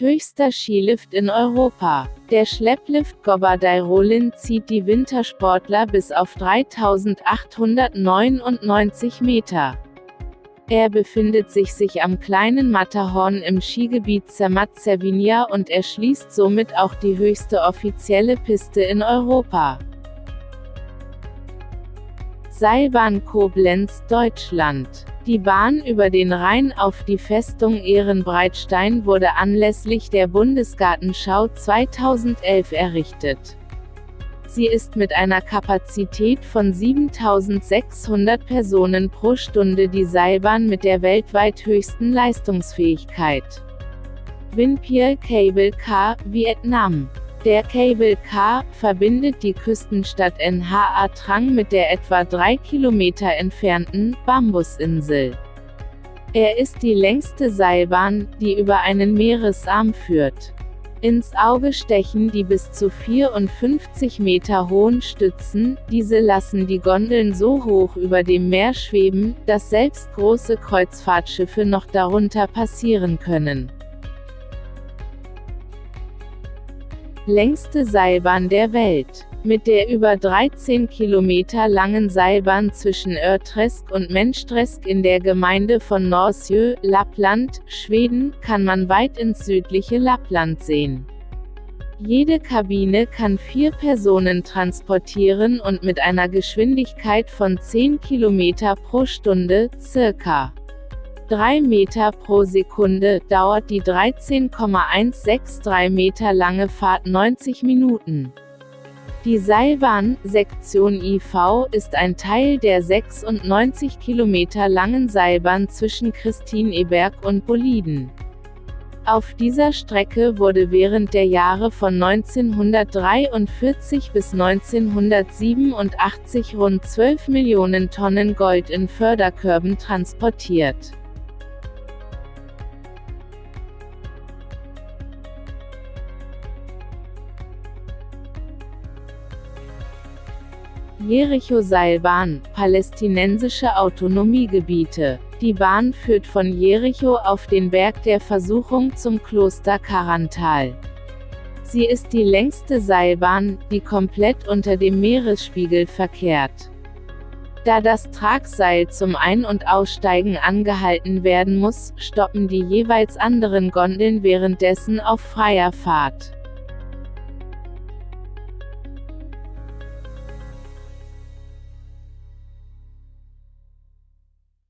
Höchster Skilift in Europa. Der Schlepplift Gobardai-Rollin zieht die Wintersportler bis auf 3899 Meter. Er befindet sich sich am kleinen Matterhorn im Skigebiet Zermatt-Cervinia und erschließt somit auch die höchste offizielle Piste in Europa. Seilbahn Koblenz, Deutschland. Die Bahn über den Rhein auf die Festung Ehrenbreitstein wurde anlässlich der Bundesgartenschau 2011 errichtet. Sie ist mit einer Kapazität von 7600 Personen pro Stunde die Seilbahn mit der weltweit höchsten Leistungsfähigkeit. Vinpier Cable Car, Vietnam der Cable Car verbindet die Küstenstadt Nha Trang mit der etwa drei Kilometer entfernten Bambusinsel. Er ist die längste Seilbahn, die über einen Meeresarm führt. Ins Auge stechen die bis zu 54 Meter hohen Stützen, diese lassen die Gondeln so hoch über dem Meer schweben, dass selbst große Kreuzfahrtschiffe noch darunter passieren können. Längste Seilbahn der Welt. Mit der über 13 Kilometer langen Seilbahn zwischen Örtresk und Menstresk in der Gemeinde von Norsjö, Lappland, Schweden, kann man weit ins südliche Lappland sehen. Jede Kabine kann vier Personen transportieren und mit einer Geschwindigkeit von 10 km pro Stunde, circa 3 Meter pro Sekunde, dauert die 13,163 Meter lange Fahrt 90 Minuten. Die Seilbahn, Sektion IV, ist ein Teil der 96 Kilometer langen Seilbahn zwischen Christineberg und Boliden. Auf dieser Strecke wurde während der Jahre von 1943 bis 1987 rund 12 Millionen Tonnen Gold in Förderkörben transportiert. Jericho-Seilbahn, palästinensische Autonomiegebiete. Die Bahn führt von Jericho auf den Berg der Versuchung zum Kloster Karantal. Sie ist die längste Seilbahn, die komplett unter dem Meeresspiegel verkehrt. Da das Tragseil zum Ein- und Aussteigen angehalten werden muss, stoppen die jeweils anderen Gondeln währenddessen auf freier Fahrt.